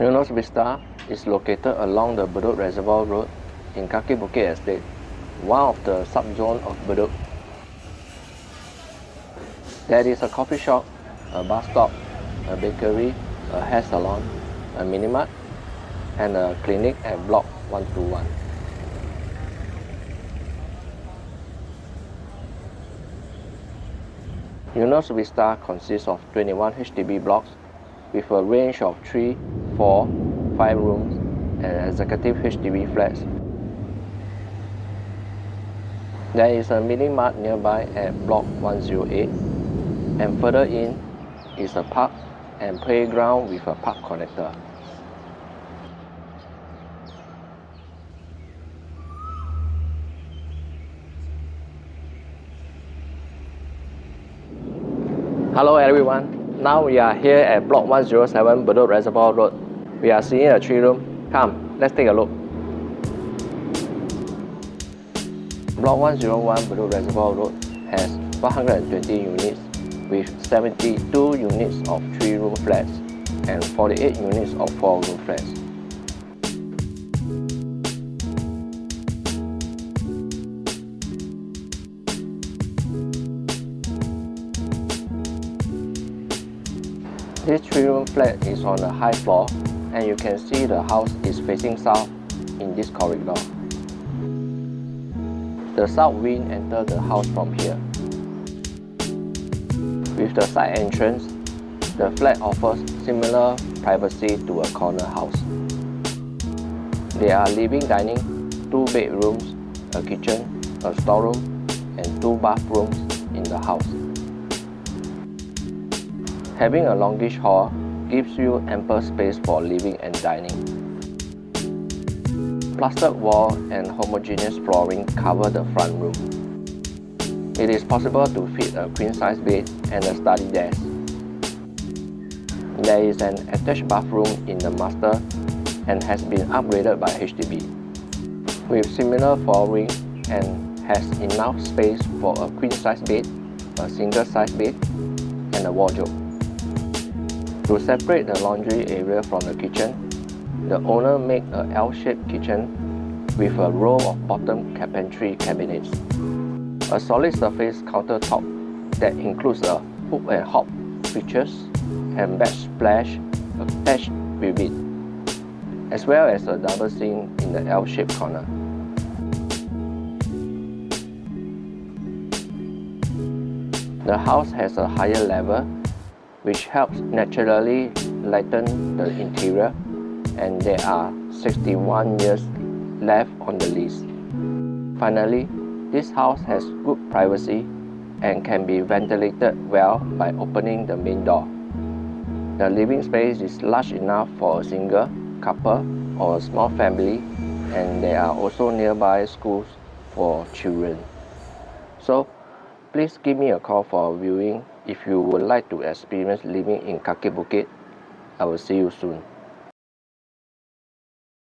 Eunos Vista is located along the Bedok Reservoir Road in Kaki Bukit Estate, one of the subzones of Bedok. There is a coffee shop, a bus stop, a bakery, a hair salon, a minimart, and a clinic at Block 121. Eunos Vista consists of 21 HDB blocks with a range of 3, 4, 5 rooms and executive HDB flats. There is a mini mart nearby at block 108 and further in is a park and playground with a park connector. Hello everyone, now we are here at block 107 Bedok Reservoir Road. We are seeing a three room. Come, let's take a look. Block 101 Bedok Reservoir Road has 120 units with 72 units of 3 room flats and 48 units of 4 room flats. This three-room flat is on a high floor and you can see the house is facing south in this corridor. The south wind enters the house from here. With the side entrance, the flat offers similar privacy to a corner house. There are living dining, two bedrooms, a kitchen, a storeroom, and two bathrooms in the house. Having a longish hall gives you ample space for living and dining. Plastered wall and homogeneous flooring cover the front room. It is possible to fit a queen-size bed and a study desk. There is an attached bathroom in the master and has been upgraded by HDB. With similar flooring and has enough space for a queen-size bed, a single-size bed, and a wardrobe. To separate the laundry area from the kitchen, the owner made a L-shaped kitchen with a row of bottom carpentry cabinets. A solid surface countertop that includes a hood and hob features and backsplash attached with it, as well as a double sink in the L-shaped corner. The house has a higher level which helps naturally lighten the interior and there are 61 years left on the lease. Finally, this house has good privacy and can be ventilated well by opening the main door. The living space is large enough for a single, couple or a small family and there are also nearby schools for children. So please give me a call for viewing if you would like to experience living in Kaki Bukit, I will see you soon.